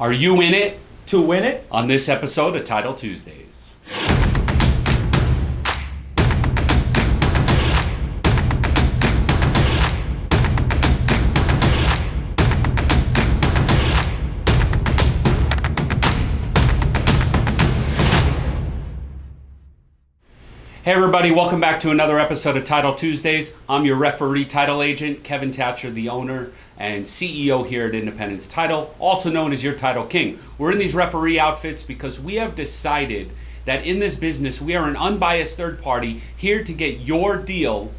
Are you in it to win it? on this episode of Title Tuesdays? Hey everybody, welcome back to another episode of Title Tuesdays. I'm your referee title agent, Kevin Thatcher, the owner and CEO here at Independence Title, also known as your Title King. We're in these referee outfits because we have decided that in this business we are an unbiased third party here to get your deal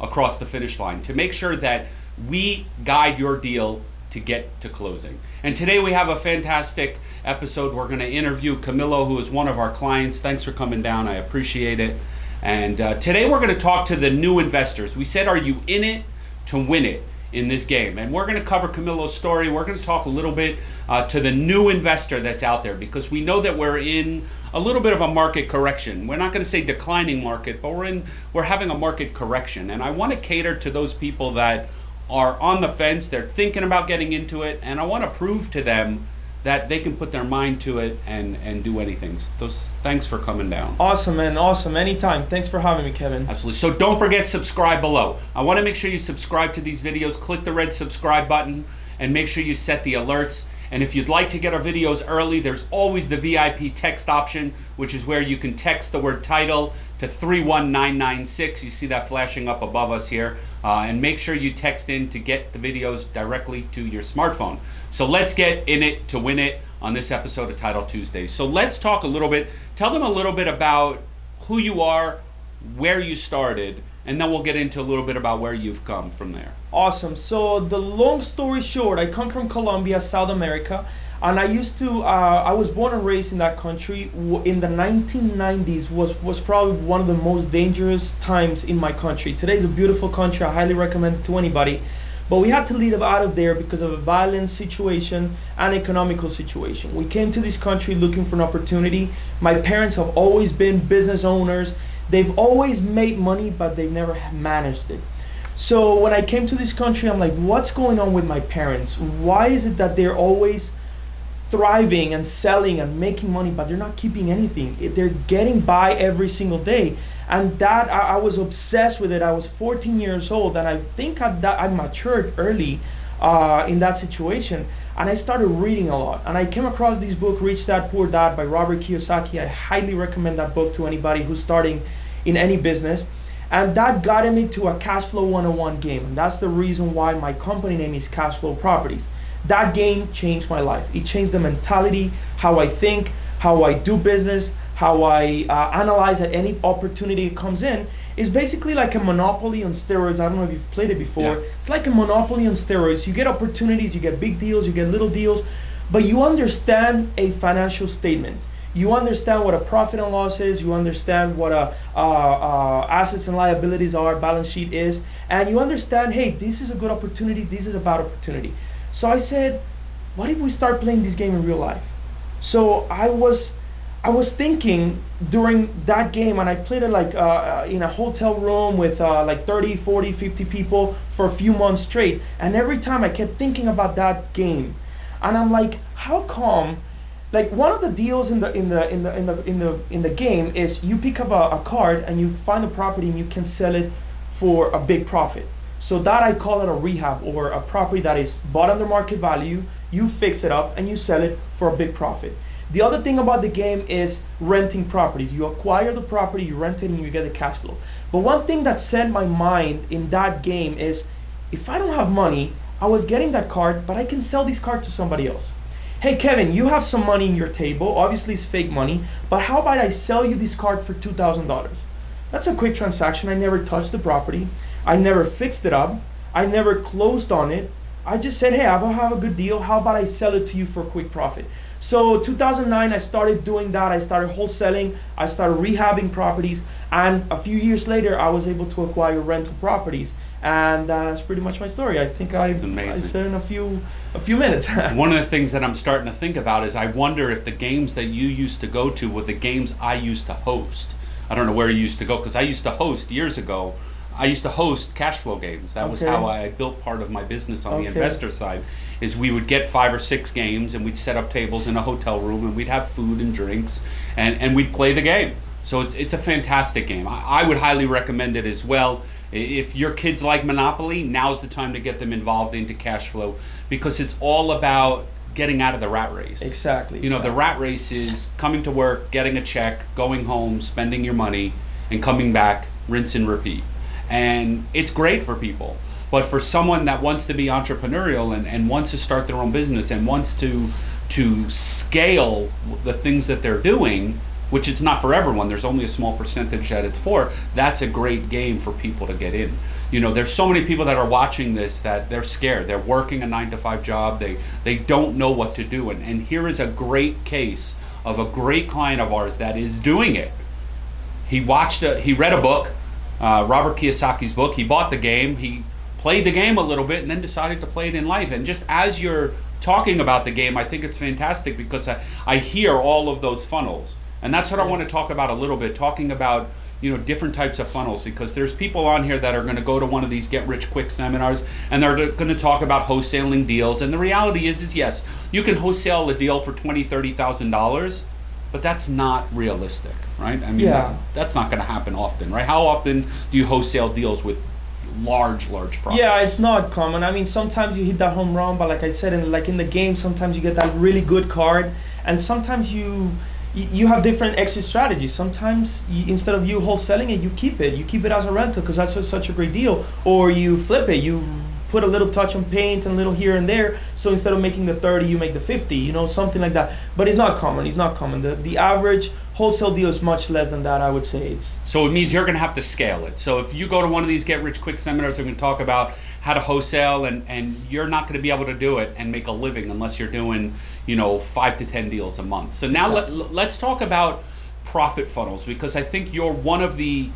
across the finish line, to make sure that we guide your deal to get to closing. And today we have a fantastic episode. We're going to interview Camilo, who is one of our clients. Thanks for coming down. I appreciate it. And uh, today we're going to talk to the new investors. We said, Are you in it to win it in this game? And we're going to cover Camilo's story. We're going to talk a little bit uh, to the new investor that's out there because we know that we're in a little bit of a market correction. We're not going to say declining market, but we're in we're having a market correction. And I want to cater to those people that are on the fence, they're thinking about getting into it, and I want to prove to them that they can put their mind to it and and do anything. Those thanks for coming down. Awesome, man. Awesome. Anytime. Thanks for having me, Kevin. Absolutely. So don't forget subscribe below. I want to make sure you subscribe to these videos. Click the red subscribe button and make sure you set the alerts. And if you'd like to get our videos early, there's always the VIP text option, which is where you can text the word title to 31996. You see that flashing up above us here. Uh, and make sure you text in to get the videos directly to your smartphone. So let's get in it to win it on this episode of Title Tuesdays. So let's talk a little bit, tell them a little bit about who you are, where you started, and then we'll get into a little bit about where you've come from there. Awesome. So the long story short, I come from Colombia, South America, and I used to. Uh, I was born and raised in that country. In the 1990s, was was probably one of the most dangerous times in my country. Today is a beautiful country. I highly recommend it to anybody. But we had to leave out of there because of a violent situation and economical situation. We came to this country looking for an opportunity. My parents have always been business owners. They've always made money, but they've never managed it. So when I came to this country, I'm like, what's going on with my parents? Why is it that they're always thriving and selling and making money, but they're not keeping anything? They're getting by every single day. And that, I, I was obsessed with it. I was 14 years old, and I think I, that I matured early uh, in that situation. And I started reading a lot. And I came across this book, Rich Dad Poor Dad by Robert Kiyosaki. I highly recommend that book to anybody who's starting in any business. And that got me to a cash flow 101 game. And that's the reason why my company name is Cash Flow Properties. That game changed my life. It changed the mentality, how I think, how I do business, how I uh, analyze that any opportunity comes in. It's basically like a monopoly on steroids. I don't know if you've played it before. Yeah. It's like a monopoly on steroids. You get opportunities, you get big deals, you get little deals, but you understand a financial statement you understand what a profit and loss is you understand what a uh, uh, assets and liabilities are balance sheet is and you understand hey this is a good opportunity this is a bad opportunity so i said what if we start playing this game in real life? So i was i was thinking during that game and i played it like uh, in a hotel room with uh, like 30 40 50 people for a few months straight. And every time i kept thinking about that game. And i'm like how come? Like one of the deals in the in the in the in the in the in the game is you pick up a, a card and you find a property and you can sell it for a big profit. So that I call it a rehab or a property that is bought under market value. You fix it up and you sell it for a big profit. The other thing about the game is renting properties. You acquire the property, you rent it, and you get the cash flow. But one thing that set my mind in that game is if I don't have money, I was getting that card, but I can sell this card to somebody else hey Kevin, you have some money in your table. Obviously, it's fake money, but how about I sell you this card for $2,000? That's a quick transaction. I never touched the property. I never fixed it up. I never closed on it. I just said, hey, I have a good deal. How about I sell it to you for a quick profit? So 2009, I started doing that. I started wholesaling. I started rehabbing properties. And a few years later, I was able to acquire rental properties. And that's pretty much my story. I think I, I said in a few a few minutes. One of the things that I'm starting to think about is I wonder if the games that you used to go to were the games I used to host. I don't know where you used to go because I used to host years ago I used to host cash flow games. That was how I built part of my business on the investor side. Is we would get five or six games and we'd set up tables in a hotel room and we'd have food and drinks and, and we'd play the game. So it's it's a fantastic game. I, I would highly recommend it as well. If your kids like Monopoly, now's the time to get them involved into cash flow because it's all about getting out of the rat race. Exactly. You know, the rat race is coming to work, getting a check, going home, spending your money, and coming back, rinse and repeat. And it's great for people. But for someone that wants to be entrepreneurial and, and wants to start their own business and wants to to scale the things that they're doing, which it's not for everyone, there's only a small percentage that it's for, that's a great game for people to get in. You know, there's so many people that are watching this that they're scared. They're working a nine to five job. They they don't know what to do. And, and here is a great case of a great client of ours that is doing it. He watched a, he read a book, uh, Robert Kiyosaki's book. He bought the game. He played the game a little bit and then decided to play it in life. And just as you're talking about the game, I think it's fantastic because I, I hear all of those funnels. And that's what I want to talk about a little bit, talking about you know different types of funnels because there's people on here that are going to go to one of these get rich quick seminars and they're going to talk about wholesaling deals and the reality is is yes you can wholesale a deal for 20 30 thousand dollars but that's not realistic right i mean Yeah. that's not going to happen often right how often do you wholesale deals with large large profits Yeah, it's not common. I mean, sometimes you hit that home run, but like I said, in like in the game, sometimes you get that really good card, and sometimes you you you have different exit strategies. Sometimes you, instead of you wholesaling it, you keep it. You keep it as a rental because that's such a great deal, or you flip it. You put a little touch on paint and a little here and there. So instead of making the 30, you make the 50. You know, something like that. But it's not common. It's not common. The the average wholesale deal is much less than that. I would say it's So it means you're going to have to scale it. So if you go to one of these get rich quick seminars, they're going to talk about how to wholesale, and and you're not going to be able to do it and make a living unless you're doing you know five to ten deals a month. So now Exactly. let, let's talk about profit funnels because I think you're one of the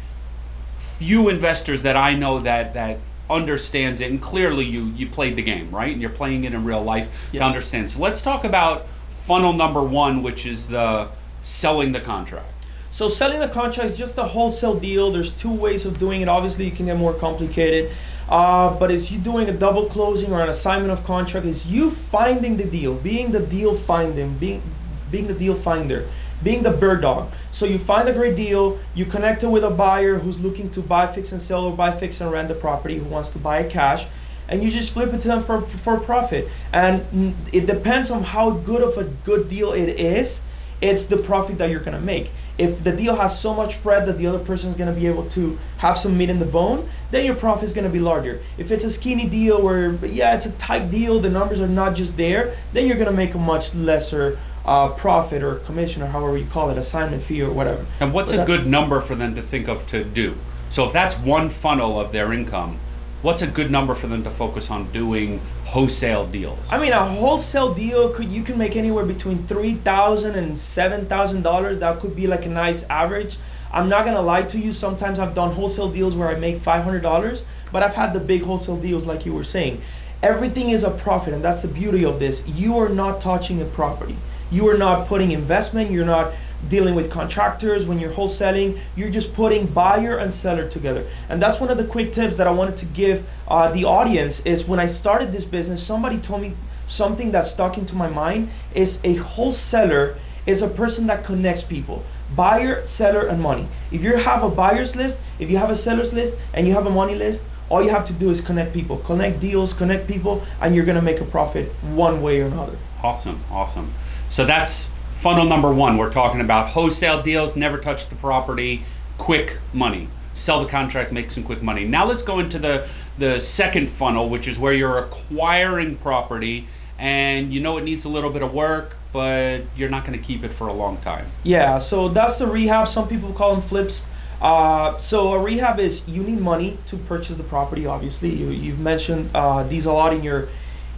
few investors that I know that that understands it and clearly you you played the game right and you're playing it in real life to understand so let's talk about funnel number one which is the selling the contract So selling the contract is just a wholesale deal. There's two ways of doing it. Obviously, you can get more complicated. Uh, but it's you doing a double closing or an assignment of contract. Is you finding the deal, being the deal finding, being being the deal finder, being the bird dog. So you find a great deal. You connect it with a buyer who's looking to buy, fix and sell, or buy, fix and rent the property, who wants to buy it cash. And you just flip it to them for, for profit. And it depends on how good of a good deal it is it's the profit that you're gonna make. If the deal has so much spread that the other person is gonna be able to have some meat in the bone, then your profit is gonna be larger. If it's a skinny deal where yeah, it's a tight deal, the numbers are not just there, then you're gonna make a much lesser uh, profit or commission or however you call it, assignment fee or whatever. And what's But a good number for them to think of to do? So if that's one funnel of their income, what's a good number for them to focus on doing wholesale deals? I mean, a wholesale deal could you can make anywhere between three thousand and seven thousand dollars. That could be like a nice average. I'm not gonna lie to you. Sometimes I've done wholesale deals where I make five hundred dollars, but I've had the big wholesale deals like you were saying. Everything is a profit, and that's the beauty of this. You are not touching a property. You are not putting investment. You're not dealing with contractors when you're wholesaling. You're just putting buyer and seller together. And that's one of the quick tips that I wanted to give uh, the audience. Is when I started this business, somebody told me something that stuck into my mind. Is a wholesaler is a person that connects people. Buyer, seller, and money. If you have a buyer's list, if you have a seller's list, and you have a money list, all you have to do is connect people, connect deals, connect people, and you're gonna make a profit one way or another. Awesome, awesome. So that's funnel number one. We're talking about wholesale deals, never touch the property, quick money. Sell the contract, make some quick money. Now let's go into the the second funnel, which is where you're acquiring property and you know it needs a little bit of work, but you're not going to keep it for a long time. Yeah, so that's the rehab. Some people call them flips. Uh, so a rehab is you need money to purchase the property. Obviously, you, you've mentioned uh, these a lot in your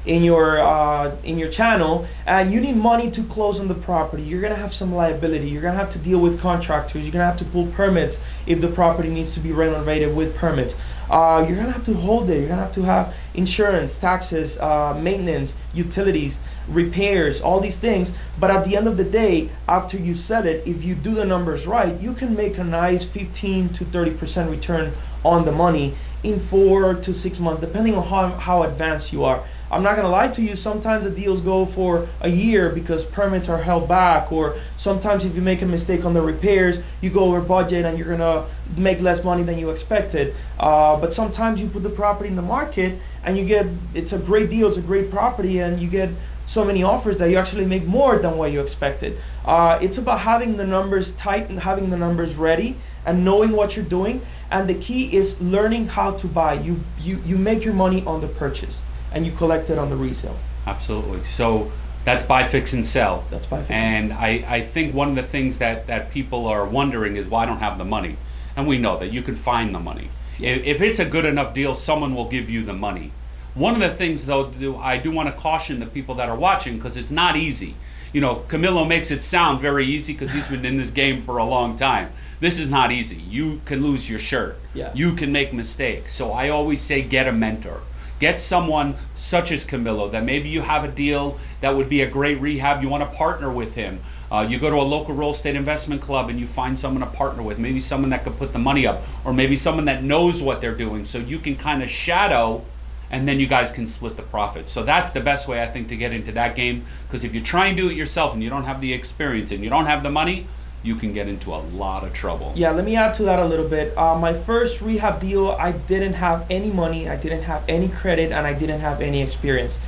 in your uh, in your channel, and you need money to close on the property. You're gonna have some liability. You're gonna have to deal with contractors. You're gonna have to pull permits if the property needs to be renovated with permits. Uh, you're gonna have to hold it. You're gonna have to have insurance, taxes, uh, maintenance, utilities, repairs, all these things. But at the end of the day, after you sell it, if you do the numbers right, you can make a nice 15 to 30 percent return on the money in four to six months, depending on how, how advanced you are. I'm not gonna lie to you, sometimes the deals go for a year because permits are held back, or sometimes if you make a mistake on the repairs, you go over budget and you're gonna make less money than you expected. Uh, but sometimes you put the property in the market and you get, it's a great deal, it's a great property, and you get so many offers that you actually make more than what you expected. Uh, it's about having the numbers tight and having the numbers ready and knowing what you're doing. And the key is learning how to buy. You, you, you make your money on the purchase and you collect it on the resale. Absolutely. So that's buy, fix, and sell. That's buy, fix, And I, I think one of the things that, that people are wondering is why I don't have the money. And we know that you can find the money. If, if it's a good enough deal, someone will give you the money. One of the things, though, do- I do want to caution the people that are watching because it's not easy. You know, Camilo makes it sound very easy because he's been in this game for a long time. This is not easy. You can lose your shirt. Yeah. You can make mistakes. So I always say get a mentor. Get someone such as Camilo that maybe you have a deal that would be a great rehab. You want to partner with him. Uh, you go to a local real estate investment club and you find someone to partner with. Maybe someone that could put the money up, or maybe someone that knows what they're doing, so you can kind of shadow, and then you guys can split the profit. So that's the best way I think to get into that game. Because if you try and do it yourself and you don't have the experience and you don't have the money, you can get into a lot of trouble. Yeah, let me add to that a little bit. Uh, my first rehab deal, I didn't have any money, I didn't have any credit, and I didn't have any experience.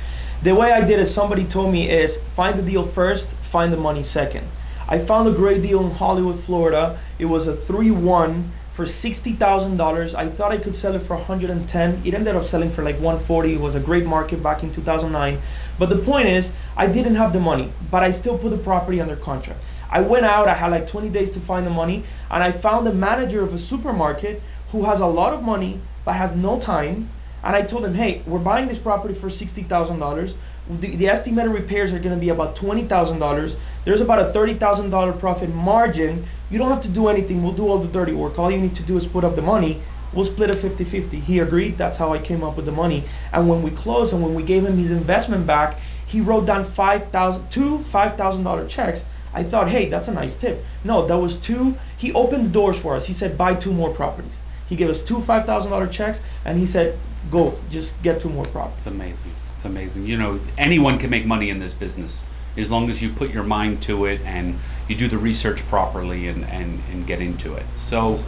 The way I did it, somebody told me, is find the deal first, find the money second. I found a great deal in Hollywood, Florida. It was a 3 1 for $60,000. I thought I could sell it for 110. It ended up selling for like 140. It was a great market back in 2009. But the point is, I didn't have the money, but I still put the property under contract. I went out, I had like 20 days to find the money, and I found the manager of a supermarket who has a lot of money but has no time. And I told him, hey, we're buying this property for $60,000. The, the estimated repairs are going to be about $20,000. There's about a $30,000 profit margin. You don't have to do anything. We'll do all the dirty work. All you need to do is put up the money. We'll split it 50 50. He agreed. That's how I came up with the money. And when we closed and when we gave him his investment back, he wrote down 5000 two $5,000 checks. I thought, hey, that's a nice tip. No, that was two. He opened the doors for us. He said, buy two more properties. He gave us two $5,000 checks and he said, go, just get two more properties. It's amazing. It's amazing. You know, anyone can make money in this business as long as you put your mind to it and you do the research properly and, and, and get into it. So,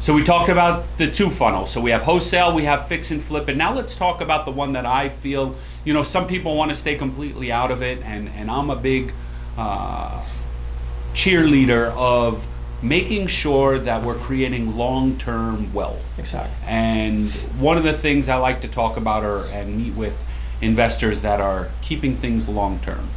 so we talked about the two funnels. So we have wholesale, we have fix and flip, and now let's talk about the one that I feel. You know, some people want to stay completely out of it, and and I'm a big uh, cheerleader of making sure that we're creating long-term wealth. Exactly. And one of the things I like to talk about are and meet with investors that are keeping things long term.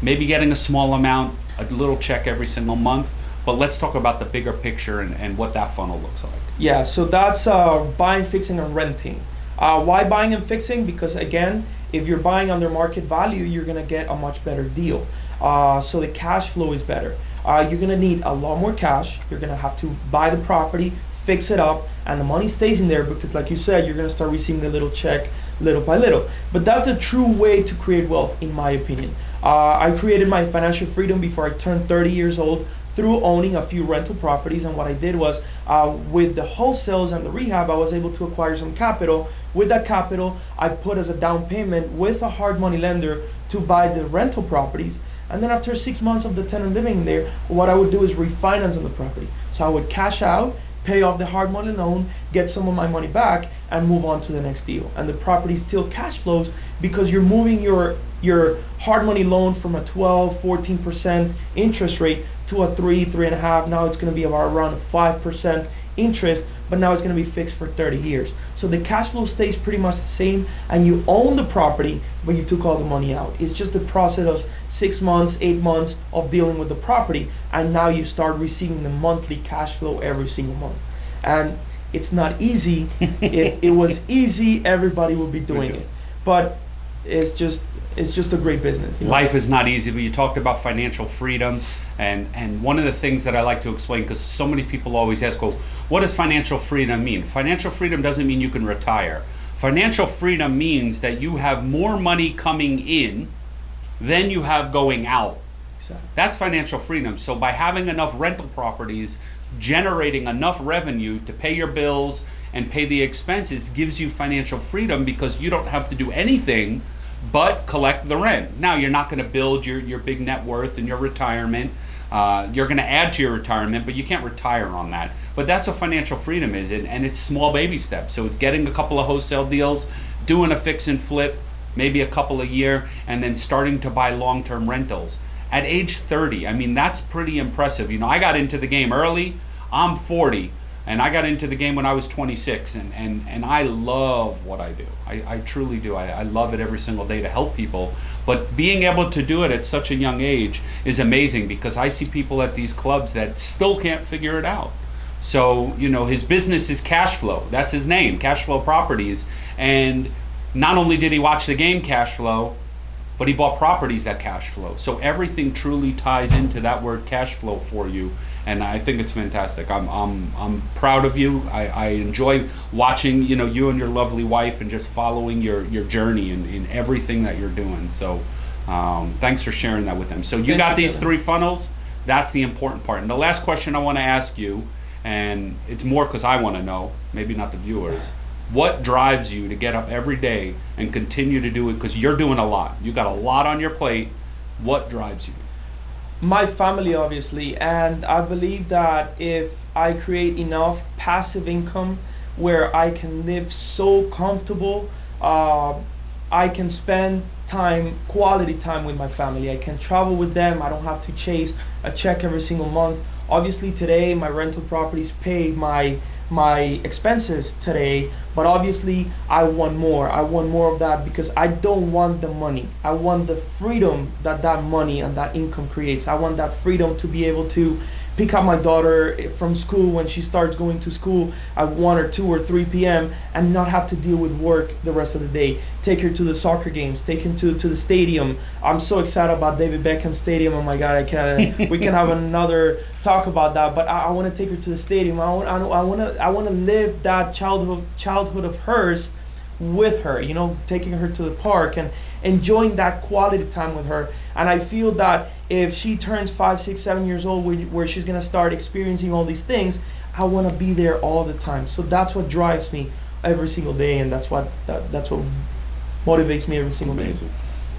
Maybe getting a small amount, a little check every single month, but let's talk about the bigger picture and, and what that funnel looks like. Yeah, so that's uh, buying, fixing, and renting. Uh, why buying and fixing? Because again, if you're buying under market value, you're gonna get a much better deal. Uh, so the cash flow is better. Uh, you're gonna need a lot more cash. You're gonna have to buy the property, fix it up, and the money stays in there because, like you said, you're gonna start receiving the little check little by little. But that's the true way to create wealth, in my opinion. Uh, I created my financial freedom before I turned 30 years old through owning a few rental properties. And what I did was, uh, with the wholesales and the rehab, I was able to acquire some capital. With that capital, I put as a down payment with a hard money lender to buy the rental properties. And then after six months of the tenant living there, what I would do is refinance on the property. So I would cash out, pay off the hard money loan, get some of my money back, and move on to the next deal. And the property still cash flows because you're moving your your hard money loan from a 12, 14% interest rate to a three, three and a half. Now it's going to be about around 5% interest, but now it's going to be fixed for 30 years. So the cash flow stays pretty much the same, and you own the property, but you took all the money out. It's just the process of six months, eight months of dealing with the property, and now you start receiving the monthly cash flow every single month. And it's not easy. if it was easy, everybody would be doing it. But it's just it's just a great business. you know? Life is not easy, but you talked about financial freedom, and and one of the things that I like to explain because so many people always ask, well, what does financial freedom mean? Financial freedom doesn't mean you can retire. Financial freedom means that you have more money coming in than you have going out. Exactly. That's financial freedom. So by having enough rental properties, generating enough revenue to pay your bills and pay the expenses gives you financial freedom because you don't have to do anything but collect the rent. Now, you're not going to build your, your big net worth and your retirement. Uh, you're going to add to your retirement, but you can't retire on that. But that's what financial freedom is, and, and it's small baby steps. So it's getting a couple of wholesale deals, doing a fix and flip, maybe a couple a year, and then starting to buy long term rentals. At age 30, I mean, that's pretty impressive. You know, I got into the game early, I'm 40 and I got into the game when I was 26, and, and, and I love what I do. I, I truly do. I, I love it every single day to help people. But being able to do it at such a young age is amazing because I see people at these clubs that still can't figure it out. So, you know, his business is cash flow. That's his name, cash flow properties. And not only did he watch the game cash flow, but he bought properties that cash flow. So everything truly ties into that word cash flow for you and I think it's fantastic. I'm I'm I'm proud of you. I, I enjoy watching you know you and your lovely wife and just following your your journey in, in everything that you're doing. So um, thanks for sharing that with them. So you Thank got you, these three funnels. That's the important part. And the last question I want to ask you, and it's more because I want to know, maybe not the viewers. What drives you to get up every day and continue to do it? Because you're doing a lot. You got a lot on your plate. What drives you? My family obviously and i believe that if i create enough passive income where i can live so comfortable uh, i can spend time quality time with my family. I can travel with them. I don't have to chase a check every single month. Obviously today my rental properties pay my my expenses today but obviously i want more. I want more of that because i don't want the money. I want the freedom that that money and that income creates. I want that freedom to be able to pick up my daughter from school when she starts going to school at 1 or 2 or 3 p.m. and not have to deal with work the rest of the day. Take her to the soccer games, take her to, to the stadium. I'm so excited about David Beckham Stadium. Oh my God, I can we can have another talk about that. But I, I want to take her to the stadium. I want I, I want to I want to live that childhood childhood of hers with her. You know, taking her to the park and enjoying that quality time with her. And I feel that if she turns five, six, seven years old, where, where she's gonna start experiencing all these things, I want to be there all the time. So that's what drives me every single day, and that's what that, that's what motivates me every single day. Amazing.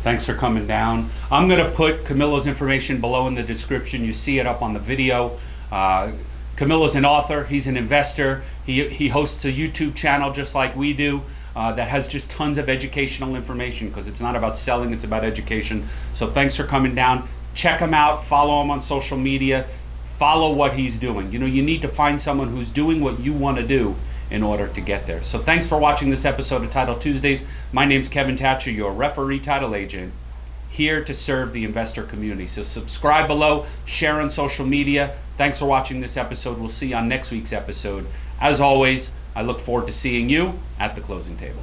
Thanks for coming down. I'm to put Camilo's information below in the description. You see it up on the video. Uh, Camilo's an author. He's an investor. He, he hosts a YouTube channel just like we do uh, that has just tons of educational information because it's not about selling, it's about education. So thanks for coming down. Check him out. Follow him on social media. Follow what he's doing. You know, you need to find someone who's doing what you want to do in order to get there. So thanks for watching this episode of Title Tuesdays. My name's Kevin Thatcher, your referee title agent, here to serve the investor community. So subscribe below, share on social media. Thanks for watching this episode. We'll see you on next week's episode. As always, I look forward to seeing you at the closing table.